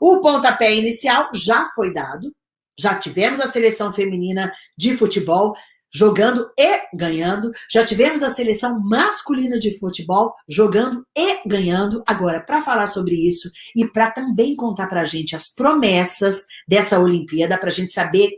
O pontapé inicial já foi dado, já tivemos a seleção feminina de futebol, jogando e ganhando. Já tivemos a seleção masculina de futebol jogando e ganhando. Agora, para falar sobre isso e para também contar para a gente as promessas dessa Olimpíada, para a gente saber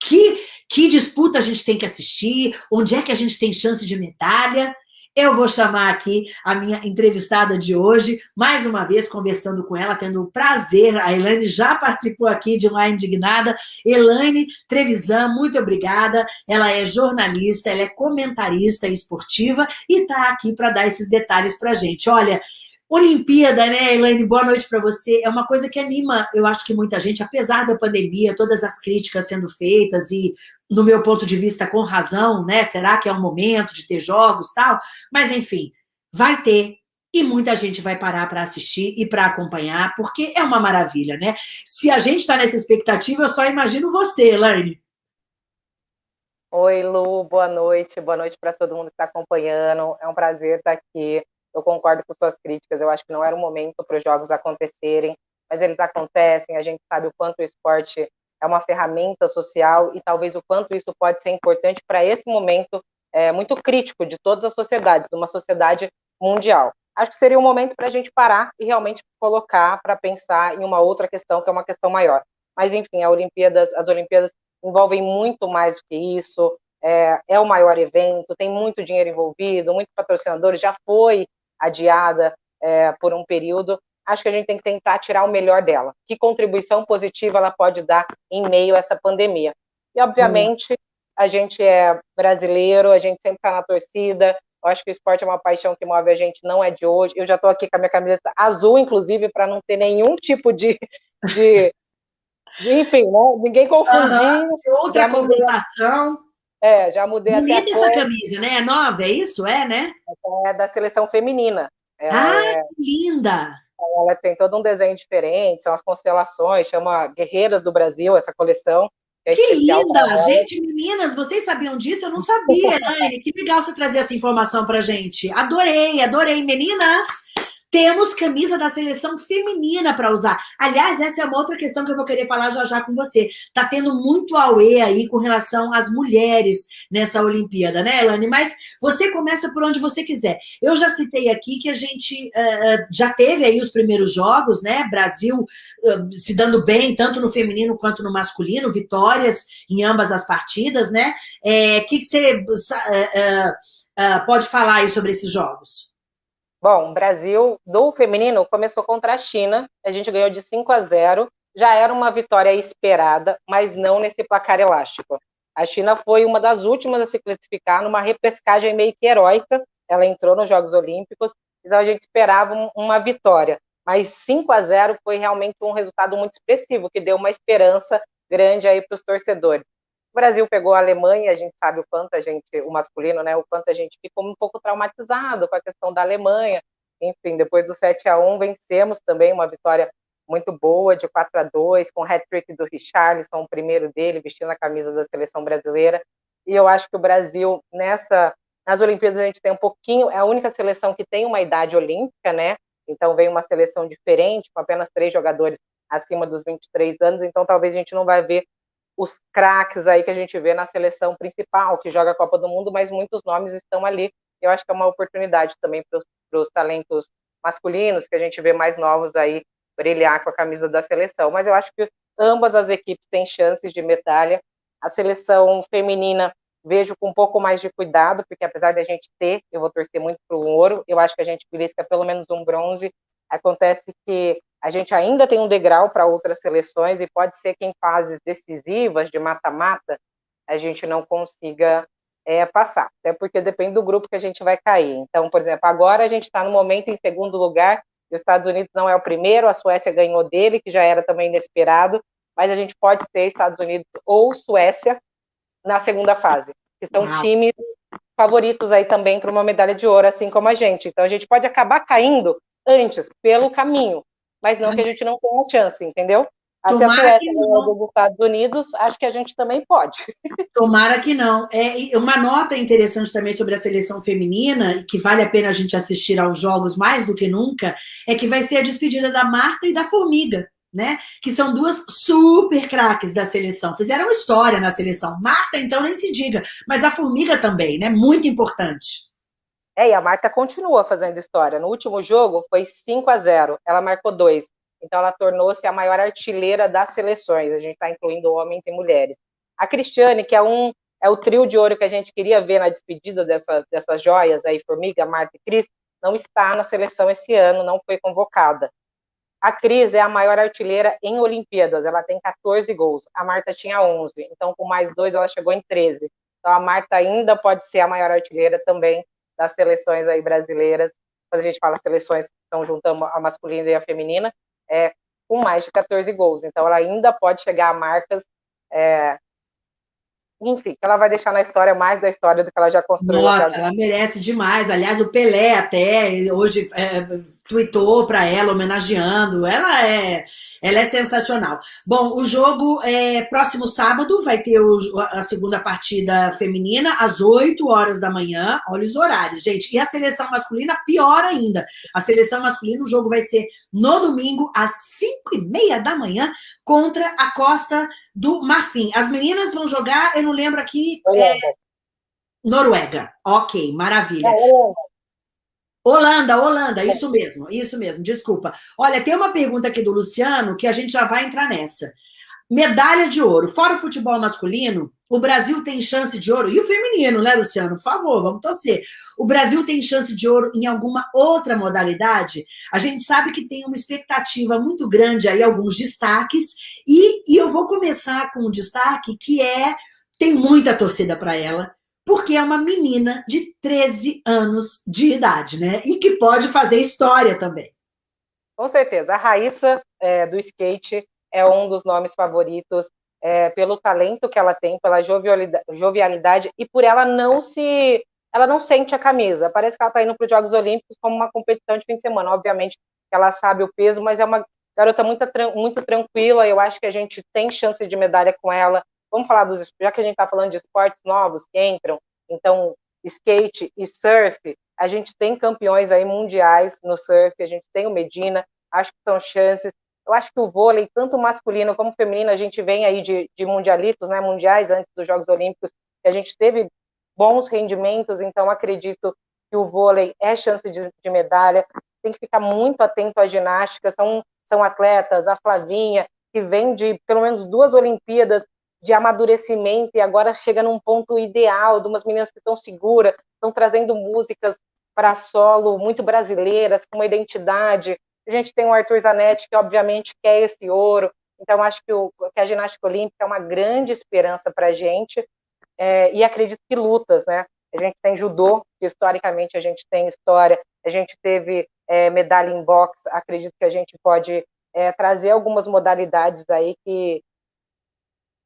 que, que disputa a gente tem que assistir, onde é que a gente tem chance de medalha, eu vou chamar aqui a minha entrevistada de hoje, mais uma vez conversando com ela, tendo o prazer, a Elaine já participou aqui de uma indignada, Elaine Trevisan, muito obrigada, ela é jornalista, ela é comentarista esportiva e está aqui para dar esses detalhes para a gente. Olha, Olimpíada, né, Elaine? Boa noite para você. É uma coisa que anima, eu acho que muita gente, apesar da pandemia, todas as críticas sendo feitas e, no meu ponto de vista, com razão, né? Será que é um momento de ter jogos tal? Mas, enfim, vai ter e muita gente vai parar para assistir e para acompanhar, porque é uma maravilha, né? Se a gente está nessa expectativa, eu só imagino você, Elaine. Oi, Lu, boa noite. Boa noite para todo mundo que está acompanhando. É um prazer estar aqui eu concordo com suas críticas, eu acho que não era o momento para os jogos acontecerem, mas eles acontecem, a gente sabe o quanto o esporte é uma ferramenta social e talvez o quanto isso pode ser importante para esse momento é, muito crítico de todas as sociedades, de uma sociedade mundial. Acho que seria um momento para a gente parar e realmente colocar para pensar em uma outra questão, que é uma questão maior. Mas, enfim, Olimpíadas, as Olimpíadas envolvem muito mais do que isso, é, é o maior evento, tem muito dinheiro envolvido, muitos patrocinadores, já foi adiada é, por um período, acho que a gente tem que tentar tirar o melhor dela. Que contribuição positiva ela pode dar em meio a essa pandemia? E, obviamente, a gente é brasileiro, a gente sempre está na torcida, eu acho que o esporte é uma paixão que move a gente, não é de hoje. Eu já estou aqui com a minha camiseta azul, inclusive, para não ter nenhum tipo de, de, de enfim, né? ninguém confundir. Uhum. Outra comunicação. É, já mudei Bonita até essa camisa, né? É nova, é isso? É, né? É da seleção feminina. Ela ah, é... que linda! Ela tem todo um desenho diferente, são as constelações, chama Guerreiras do Brasil, essa coleção. É que linda! Gente, meninas, vocês sabiam disso? Eu não sabia, Elaine. Que legal você trazer essa informação pra gente. Adorei, adorei. Meninas, temos camisa da seleção feminina para usar. Aliás, essa é uma outra questão que eu vou querer falar já já com você. Tá tendo muito auê aí com relação às mulheres nessa Olimpíada, né, Elane? Mas você começa por onde você quiser. Eu já citei aqui que a gente uh, já teve aí os primeiros jogos, né? Brasil uh, se dando bem, tanto no feminino quanto no masculino, vitórias em ambas as partidas, né? O é, que, que, você uh, pode falar aí sobre esses jogos? Bom, o Brasil, do feminino, começou contra a China, a gente ganhou de 5 a 0, já era uma vitória esperada, mas não nesse placar elástico. A China foi uma das últimas a se classificar numa repescagem meio que heróica, ela entrou nos Jogos Olímpicos, então a gente esperava uma vitória, mas 5 a 0 foi realmente um resultado muito expressivo, que deu uma esperança grande aí para os torcedores. O Brasil pegou a Alemanha, a gente sabe o quanto a gente, o masculino, né, o quanto a gente ficou um pouco traumatizado com a questão da Alemanha. Enfim, depois do 7 a 1 vencemos também uma vitória muito boa, de 4 a 2 com o hat-trick do Richarlison, o primeiro dele, vestindo a camisa da seleção brasileira. E eu acho que o Brasil, nessa, nas Olimpíadas, a gente tem um pouquinho, é a única seleção que tem uma idade olímpica, né? Então vem uma seleção diferente, com apenas três jogadores acima dos 23 anos, então talvez a gente não vai ver os craques aí que a gente vê na seleção principal, que joga a Copa do Mundo, mas muitos nomes estão ali. Eu acho que é uma oportunidade também para os talentos masculinos, que a gente vê mais novos aí, brilhar com a camisa da seleção. Mas eu acho que ambas as equipes têm chances de medalha. A seleção feminina vejo com um pouco mais de cuidado, porque apesar de a gente ter, eu vou torcer muito para o ouro, eu acho que a gente belisca pelo menos um bronze. Acontece que a gente ainda tem um degrau para outras seleções e pode ser que em fases decisivas de mata-mata a gente não consiga é, passar, até porque depende do grupo que a gente vai cair. Então, por exemplo, agora a gente está no momento em segundo lugar, os Estados Unidos não é o primeiro, a Suécia ganhou dele, que já era também inesperado, mas a gente pode ter Estados Unidos ou Suécia na segunda fase, que são Uau. times favoritos aí também para uma medalha de ouro, assim como a gente. Então a gente pode acabar caindo antes, pelo caminho, mas não que a gente não tenha chance, entendeu? Ah, se a Suécia ganhou dos Estados Unidos, acho que a gente também pode. Tomara que não. É, uma nota interessante também sobre a seleção feminina, e que vale a pena a gente assistir aos jogos mais do que nunca, é que vai ser a despedida da Marta e da Formiga. né? Que são duas super craques da seleção. Fizeram história na seleção. Marta, então, nem se diga. Mas a Formiga também, né? Muito importante. É, e a Marta continua fazendo história. No último jogo foi 5 a 0 Ela marcou dois. Então ela tornou-se a maior artilheira das seleções. A gente está incluindo homens e mulheres. A Cristiane, que é um é o trio de ouro que a gente queria ver na despedida dessas, dessas joias aí, Formiga, Marta e Cris, não está na seleção esse ano, não foi convocada. A Cris é a maior artilheira em Olimpíadas, ela tem 14 gols, a Marta tinha 11, então com mais dois ela chegou em 13. Então a Marta ainda pode ser a maior artilheira também das seleções aí brasileiras, quando a gente fala seleções que estão juntando a masculina e a feminina, é com mais de 14 gols, então ela ainda pode chegar a marcas é, enfim, ela vai deixar na história mais da história do que ela já construiu. Nossa, ela merece demais. Aliás, o Pelé até hoje é, tweetou para ela, homenageando. Ela é, ela é sensacional. Bom, o jogo é próximo sábado, vai ter o, a segunda partida feminina, às 8 horas da manhã. Olha os horários, gente. E a seleção masculina, pior ainda. A seleção masculina, o jogo vai ser no domingo, às 5 e meia da manhã, contra a Costa do Marfim. As meninas vão jogar, eu não lembro aqui... É, Noruega. Ok, maravilha. É, Holanda, Holanda, isso mesmo, isso mesmo, desculpa. Olha, tem uma pergunta aqui do Luciano que a gente já vai entrar nessa. Medalha de ouro. Fora o futebol masculino, o Brasil tem chance de ouro, e o feminino, né, Luciano? Por favor, vamos torcer. O Brasil tem chance de ouro em alguma outra modalidade? A gente sabe que tem uma expectativa muito grande aí, alguns destaques, e, e eu vou começar com um destaque que é, tem muita torcida para ela, porque é uma menina de 13 anos de idade, né? E que pode fazer história também. Com certeza. A Raíssa, é, do skate, é um dos nomes favoritos é, pelo talento que ela tem, pela jovialidade, jovialidade, e por ela não se... Ela não sente a camisa. Parece que ela está indo para os Jogos Olímpicos como uma competição de fim de semana. Obviamente ela sabe o peso, mas é uma garota muito, muito tranquila. Eu acho que a gente tem chance de medalha com ela vamos falar dos, já que a gente está falando de esportes novos que entram, então skate e surf, a gente tem campeões aí mundiais no surf, a gente tem o Medina, acho que são chances. Eu acho que o vôlei, tanto masculino como feminino, a gente vem aí de, de mundialitos, né, mundiais antes dos Jogos Olímpicos, a gente teve bons rendimentos, então acredito que o vôlei é chance de, de medalha. Tem que ficar muito atento à ginástica, são, são atletas, a Flavinha, que vem de pelo menos duas Olimpíadas de amadurecimento e agora chega num ponto ideal de umas meninas que estão seguras, estão trazendo músicas para solo muito brasileiras, com uma identidade. A gente tem o Arthur Zanetti, que obviamente quer esse ouro, então acho que, o, que a ginástica olímpica é uma grande esperança para a gente, é, e acredito que lutas, né? A gente tem judô, que historicamente a gente tem história, a gente teve é, medalha em boxe, acredito que a gente pode é, trazer algumas modalidades aí que,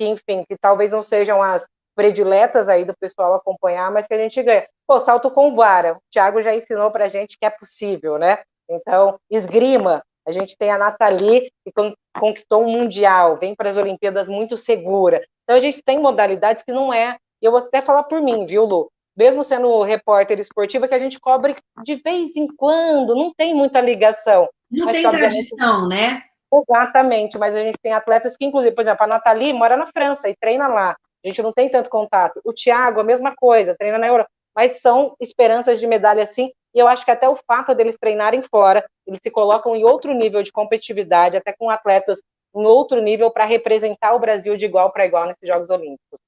que, enfim, que talvez não sejam as prediletas aí do pessoal acompanhar, mas que a gente ganha. Pô, salto com vara, o Thiago já ensinou pra gente que é possível, né? Então, esgrima, a gente tem a Nathalie, que conquistou um mundial, vem para as Olimpíadas muito segura. Então, a gente tem modalidades que não é, e eu vou até falar por mim, viu, Lu? Mesmo sendo repórter esportiva, que a gente cobre de vez em quando, não tem muita ligação. Não tem tradição, né? Exatamente, mas a gente tem atletas que, inclusive, por exemplo, a Nathalie mora na França e treina lá. A gente não tem tanto contato. O Thiago, a mesma coisa, treina na Europa. Mas são esperanças de medalha, sim. E eu acho que até o fato deles treinarem fora, eles se colocam em outro nível de competitividade, até com atletas em outro nível, para representar o Brasil de igual para igual nesses Jogos Olímpicos.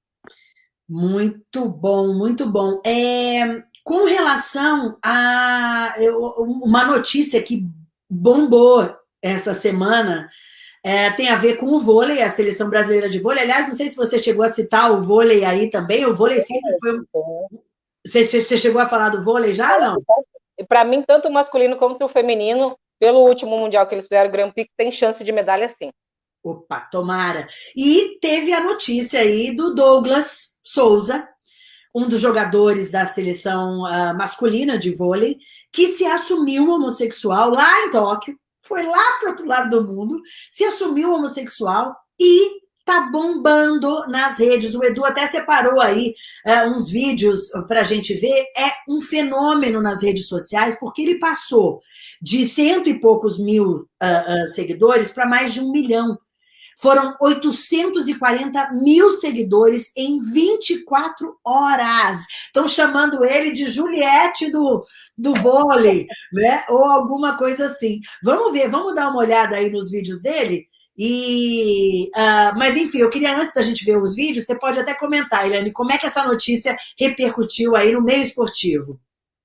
Muito bom, muito bom. É, com relação a uma notícia que bombou essa semana é, tem a ver com o vôlei, a seleção brasileira de vôlei. Aliás, não sei se você chegou a citar o vôlei aí também. O vôlei sempre foi. Você, você chegou a falar do vôlei já não? Para mim, tanto o masculino quanto o feminino, pelo último mundial que eles fizeram, o Grand Prix, tem chance de medalha sim. Opa, tomara. E teve a notícia aí do Douglas Souza, um dos jogadores da seleção uh, masculina de vôlei, que se assumiu homossexual lá em Tóquio, foi lá para o outro lado do mundo, se assumiu homossexual e tá bombando nas redes. O Edu até separou aí uh, uns vídeos para a gente ver. É um fenômeno nas redes sociais, porque ele passou de cento e poucos mil uh, uh, seguidores para mais de um milhão. Foram 840 mil seguidores em 24 horas. Estão chamando ele de Juliette do, do vôlei, né? Ou alguma coisa assim. Vamos ver, vamos dar uma olhada aí nos vídeos dele? E, uh, mas enfim, eu queria antes da gente ver os vídeos, você pode até comentar, Eliane, como é que essa notícia repercutiu aí no meio esportivo?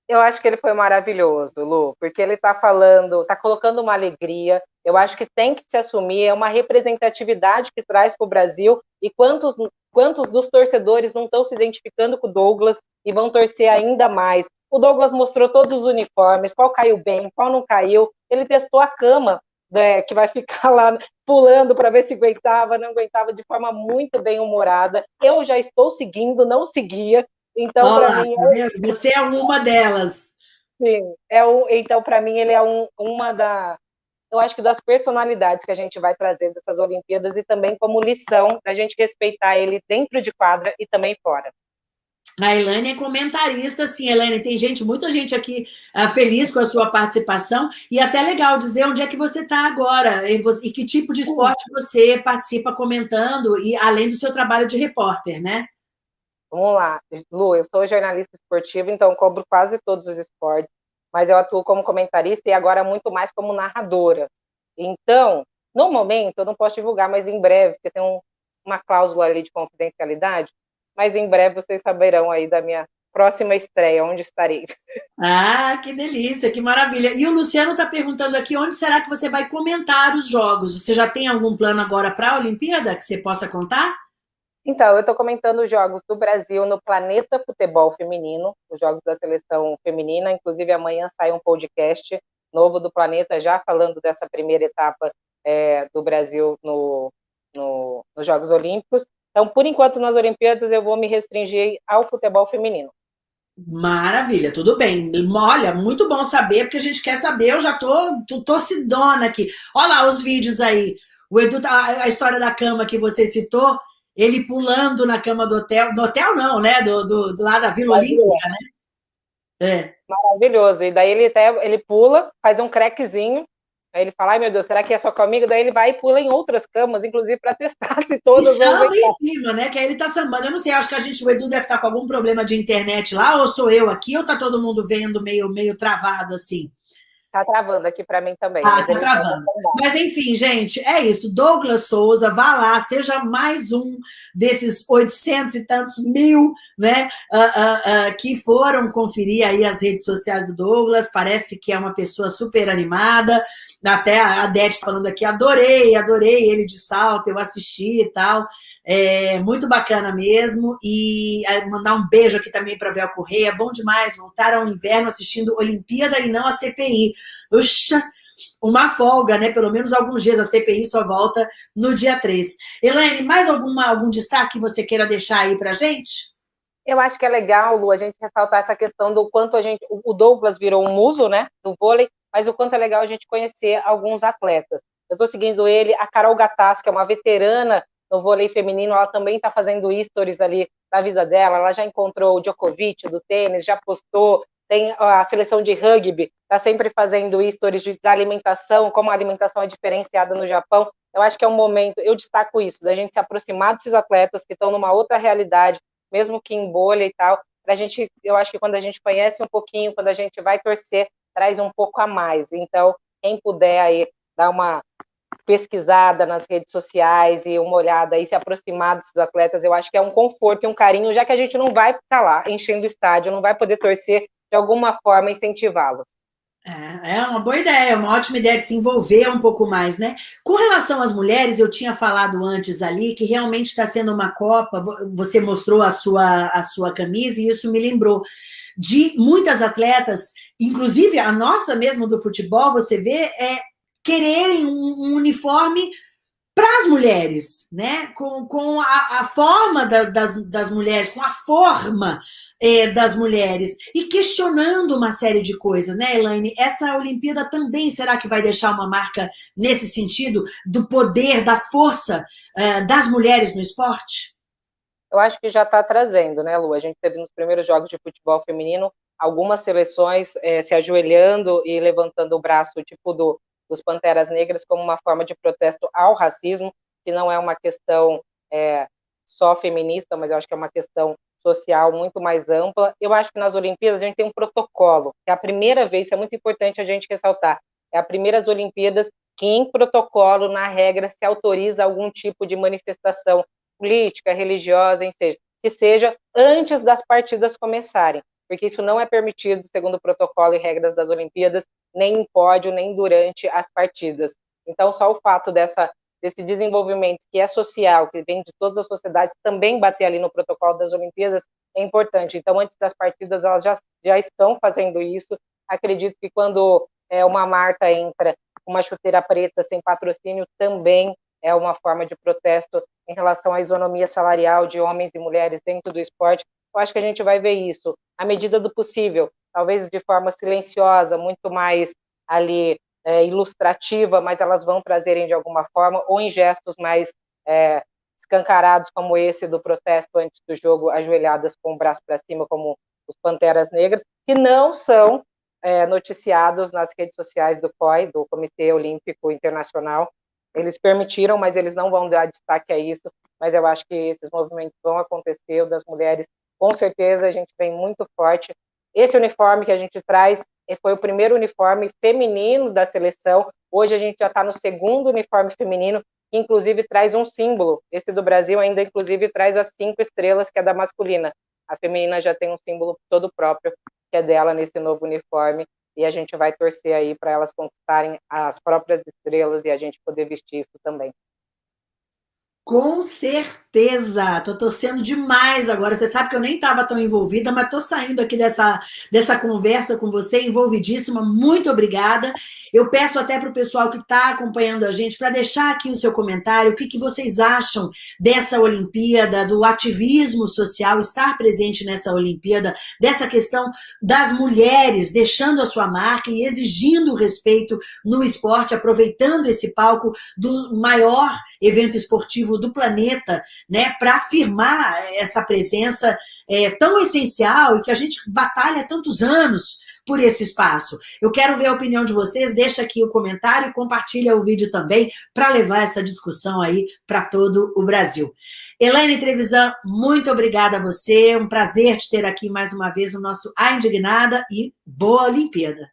Eu acho que ele foi maravilhoso, Lu, porque ele está falando, está colocando uma alegria. Eu acho que tem que se assumir, é uma representatividade que traz para o Brasil. E quantos, quantos dos torcedores não estão se identificando com o Douglas e vão torcer ainda mais? O Douglas mostrou todos os uniformes, qual caiu bem, qual não caiu. Ele testou a cama, né, que vai ficar lá pulando para ver se aguentava, não aguentava de forma muito bem humorada. Eu já estou seguindo, não seguia, então, para mim. É... Você é uma delas. Sim, é o, então, para mim, ele é um, uma da. Eu acho que das personalidades que a gente vai trazer dessas Olimpíadas e também como lição da gente respeitar ele dentro de quadra e também fora. A Elaine é comentarista, sim, Elaine, tem gente, muita gente aqui uh, feliz com a sua participação, e até legal dizer onde é que você está agora, e, você, e, que tipo de esporte você participa comentando, e além do seu trabalho de repórter, né? Vamos lá, Lu, eu sou jornalista esportiva, então cobro quase todos os esportes, mas eu atuo como comentarista e agora muito mais como narradora. Então, no momento, eu não posso divulgar, mas em breve, porque tem um, uma cláusula ali de confidencialidade, mas em breve vocês saberão aí da minha próxima estreia, onde estarei. Ah, que delícia, que maravilha. E o Luciano está perguntando aqui, onde será que você vai comentar os jogos? Você já tem algum plano agora para a Olimpíada que você possa contar? Então, eu estou comentando os jogos do Brasil no Planeta Futebol Feminino, os jogos da seleção feminina. Inclusive, amanhã sai um podcast novo do Planeta, já falando dessa primeira etapa é, do Brasil no, no, nos Jogos Olímpicos. Então, por enquanto, nas Olimpíadas, eu vou me restringir ao futebol feminino. Maravilha, tudo bem. Olha, muito bom saber, porque a gente quer saber, eu já tô, tô torcidona aqui. Olha lá os vídeos aí. O Edu, tá, a história da cama que você citou, ele pulando na cama do hotel, do hotel não, né? Do, do, do lado da Vila Olímpica, né? É. Maravilhoso. E daí ele até ele pula, faz um crequezinho, aí ele fala, ai meu Deus, será que é só comigo? Daí ele vai e pula em outras camas, inclusive para testar se todas e vão samba em cima, né? Que aí ele tá sambando. Eu não sei, acho que a gente, o Edu deve estar com algum problema de internet lá, ou sou eu aqui, ou tá todo mundo vendo meio, meio travado assim? Tá travando aqui para mim também. Ah, tá travando. Mas enfim, gente, é isso. Douglas Souza, vá lá, seja mais um desses 800 e tantos mil, né, uh, uh, uh, que foram conferir aí as redes sociais do Douglas. Parece que é uma pessoa super animada. Até a Adete falando aqui, adorei, adorei ele de salto, eu assisti e tal. É muito bacana mesmo. E é, mandar um beijo aqui também para Bel Correia. Bom demais voltar ao inverno assistindo Olimpíada e não a CPI. Puxa, uma folga, né? Pelo menos alguns dias. A CPI só volta no dia 3. Elaine, mais alguma, algum destaque que você queira deixar aí para gente? Eu acho que é legal, Lu, a gente ressaltar essa questão do quanto a gente. O Douglas virou um muso, né? Do vôlei, mas o quanto é legal a gente conhecer alguns atletas. Eu estou seguindo ele, a Carol Gattas, que é uma veterana no vôlei feminino, ela também está fazendo stories ali na vida dela, ela já encontrou o Djokovic do tênis, já postou, tem a seleção de rugby, está sempre fazendo stories da alimentação, como a alimentação é diferenciada no Japão. Eu acho que é um momento, eu destaco isso, da gente se aproximar desses atletas que estão numa outra realidade, mesmo que em bolha e tal, a gente, eu acho que quando a gente conhece um pouquinho, quando a gente vai torcer, traz um pouco a mais. Então, quem puder aí dar uma pesquisada nas redes sociais e uma olhada e se aproximar desses atletas, eu acho que é um conforto e um carinho, já que a gente não vai estar lá enchendo o estádio, não vai poder torcer de alguma forma incentivá-los. É, é uma boa ideia, uma ótima ideia de se envolver um pouco mais, né? Com relação às mulheres, eu tinha falado antes ali que realmente está sendo uma Copa, você mostrou a sua, a sua camisa e isso me lembrou de muitas atletas, inclusive a nossa mesmo do futebol, você vê, é, quererem um, um uniforme para as mulheres, né? com, com a, a forma da, das, das mulheres, com a forma é, das mulheres, e questionando uma série de coisas, né, Elaine? Essa Olimpíada também, será que vai deixar uma marca nesse sentido, do poder, da força é, das mulheres no esporte? Eu acho que já está trazendo, né, Lu? A gente teve nos primeiros jogos de futebol feminino algumas seleções é, se ajoelhando e levantando o braço, tipo do dos Panteras Negras como uma forma de protesto ao racismo, que não é uma questão é, só feminista, mas eu acho que é uma questão social muito mais ampla. Eu acho que nas Olimpíadas a gente tem um protocolo, que é a primeira vez, isso é muito importante a gente ressaltar, é a primeira das Olimpíadas que em protocolo, na regra, se autoriza algum tipo de manifestação política, religiosa, que seja antes das partidas começarem porque isso não é permitido, segundo o protocolo e regras das Olimpíadas, nem em pódio, nem durante as partidas. Então, só o fato dessa, desse desenvolvimento que é social, que vem de todas as sociedades, também bater ali no protocolo das Olimpíadas é importante. Então, antes das partidas, elas já, já estão fazendo isso. Acredito que quando é, uma marca entra uma chuteira preta sem patrocínio, também é uma forma de protesto em relação à isonomia salarial de homens e mulheres dentro do esporte, eu acho que a gente vai ver isso à medida do possível, talvez de forma silenciosa, muito mais ali é, ilustrativa, mas elas vão trazerem de alguma forma, ou em gestos mais é, escancarados, como esse do protesto antes do jogo, ajoelhadas com o braço para cima, como os Panteras Negras, que não são é, noticiados nas redes sociais do COI, do Comitê Olímpico Internacional. Eles permitiram, mas eles não vão dar destaque a isso, mas eu acho que esses movimentos vão acontecer, o das mulheres com certeza a gente vem muito forte. Esse uniforme que a gente traz eh, foi o primeiro uniforme feminino da seleção. Hoje a gente já está no segundo uniforme feminino, que inclusive traz um símbolo. Esse do Brasil ainda, inclusive, traz as cinco estrelas, que é da masculina. A feminina já tem um símbolo todo próprio, que é dela nesse novo uniforme. E a gente vai torcer aí para elas conquistarem as próprias estrelas e a gente poder vestir isso também. Com certeza, tô torcendo demais agora. Você sabe que eu nem estava tão envolvida, mas tô saindo aqui dessa, dessa conversa com você, envolvidíssima. Muito obrigada. Eu peço até para o pessoal que está acompanhando a gente para deixar aqui o seu comentário, o que, que vocês acham dessa Olimpíada, do ativismo social, estar presente nessa Olimpíada, dessa questão das mulheres deixando a sua marca e exigindo respeito no esporte, aproveitando esse palco do maior evento esportivo do planeta, né, para afirmar essa presença é, tão essencial e que a gente batalha há tantos anos por esse espaço. Eu quero ver a opinião de vocês, deixa aqui o comentário e compartilha o vídeo também para levar essa discussão aí para todo o Brasil. Elaine Trevisan, muito obrigada a você, um prazer te ter aqui mais uma vez no nosso A Indignada e boa Olimpíada.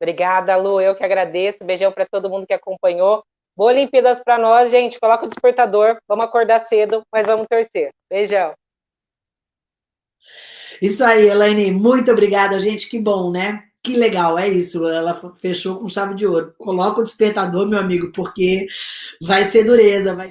Obrigada, Lu, eu que agradeço, beijão para todo mundo que acompanhou. Boa Olimpíadas para nós, gente. Coloca o despertador, vamos acordar cedo, mas vamos torcer. Beijão. Isso aí, Elaine, muito obrigada, gente. Que bom, né? Que legal, é isso. Ela fechou com chave de ouro. Coloca o despertador, meu amigo, porque vai ser dureza. Vai...